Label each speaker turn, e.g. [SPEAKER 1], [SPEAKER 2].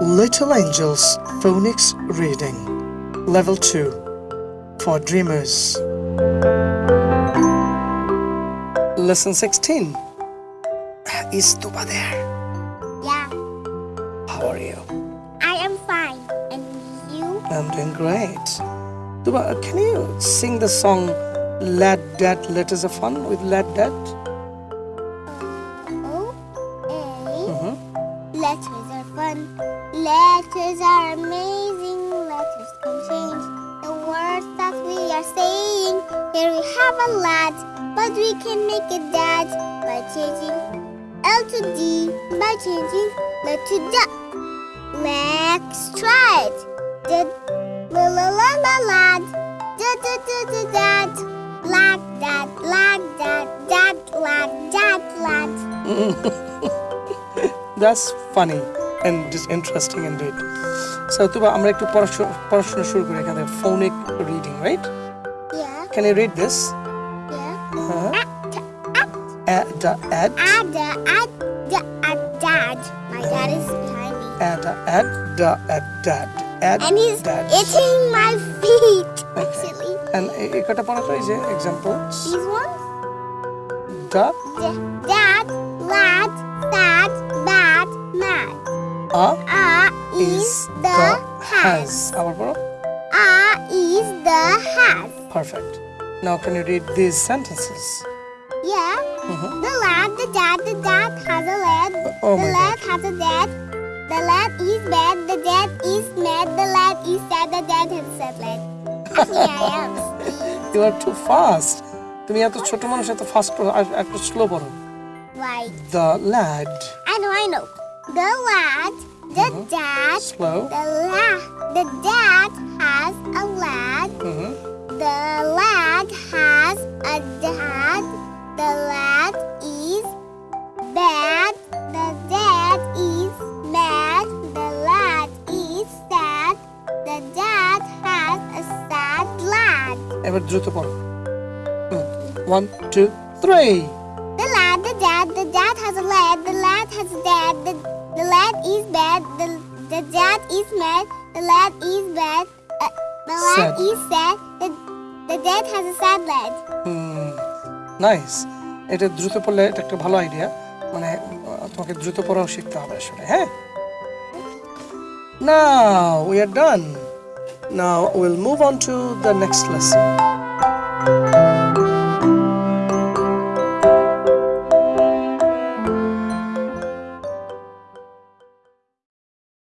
[SPEAKER 1] Little Angels Phonics Reading Level 2 for Dreamers Lesson 16 Is Tuba there?
[SPEAKER 2] Yeah,
[SPEAKER 1] How are you?
[SPEAKER 2] I am fine. And you?
[SPEAKER 1] I'm doing great. Tuba, can you sing the song Lad Dad Letters of Fun with Lad Dad?
[SPEAKER 2] Letters are fun. Letters are amazing. Letters can change the words that we are saying. Here we have a lad, but we can make a dad by changing L to D, by changing L to D. Let's try it. Did la la la la lad. Da da da da dad. Lad dad lad dad dad lad dad lad
[SPEAKER 1] That's funny and just interesting indeed. So তুবা আমরা একটু পড়াশোনা পড়াশোনা শুরু করি এখানে phonic reading, right?
[SPEAKER 2] Yeah,
[SPEAKER 1] Can you read this?
[SPEAKER 2] yeah.
[SPEAKER 1] Uh-huh.
[SPEAKER 2] At, at,
[SPEAKER 1] Add, add,
[SPEAKER 2] add, add, add, dad. My dad is behind me.
[SPEAKER 1] add, add, add, dad, add,
[SPEAKER 2] And he's
[SPEAKER 1] dad.
[SPEAKER 2] itching my feet, actually.
[SPEAKER 1] And এ- এই কটা পড়া তো এই যে examples.
[SPEAKER 2] These ones?
[SPEAKER 1] Da,
[SPEAKER 2] D- dad, lad, sad, bad, mad.
[SPEAKER 1] a
[SPEAKER 2] A is the has.
[SPEAKER 1] আবার পড়ো.
[SPEAKER 2] A is the has.
[SPEAKER 1] Perfect. Now can you read these sentences?
[SPEAKER 2] Yeah.
[SPEAKER 1] Mhm.
[SPEAKER 2] The lad, the dad, the dad has a lad.
[SPEAKER 1] Oh
[SPEAKER 2] the
[SPEAKER 1] my
[SPEAKER 2] lad has a dad. The lad is bad. The dad is mad. The lad is sad. The dad has a sad lad. Actually, I am.
[SPEAKER 1] You are too fast. তুমি এত ছোট মানুষ এত fast একটু slow পড়ো.
[SPEAKER 2] Right.
[SPEAKER 1] The lad.
[SPEAKER 2] I know, I know. The lad, the dad,
[SPEAKER 1] Slow.
[SPEAKER 2] the lad, the dad has a lad.
[SPEAKER 1] Mhm.
[SPEAKER 2] The lad has a dad. The lad is bad. The dad is mad. The lad is sad. The dad has a sad lad.
[SPEAKER 1] এবার দ্রুত পড়ো. হুম. One, two, three.
[SPEAKER 2] The lad, the dad, the dad has a lad, the lad has a dad, the, the lad is bad, the, the dad is mad, the lad is bad, uh, the lad
[SPEAKER 1] Sad.
[SPEAKER 2] is sad, the, the dad has a sad lad.
[SPEAKER 1] Hmm nice এটা দ্রুত পড়লে এটা একটা ভালো idea মানে আহ, তোমাকে দ্রুত পড়াও শিখতে হবে আসলে হ্যাঁ Now we are done. Now we'll move on to the next lesson.